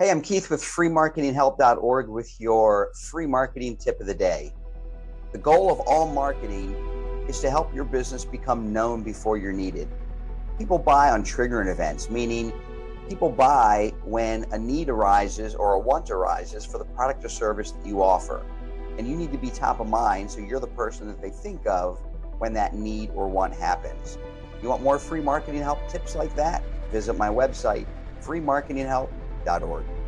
Hey, I'm Keith with freemarketinghelp.org with your free marketing tip of the day. The goal of all marketing is to help your business become known before you're needed. People buy on triggering events, meaning people buy when a need arises or a want arises for the product or service that you offer. And you need to be top of mind so you're the person that they think of when that need or want happens. You want more free marketing help tips like that? Visit my website, freemarketinghelp.org www.ccc.org.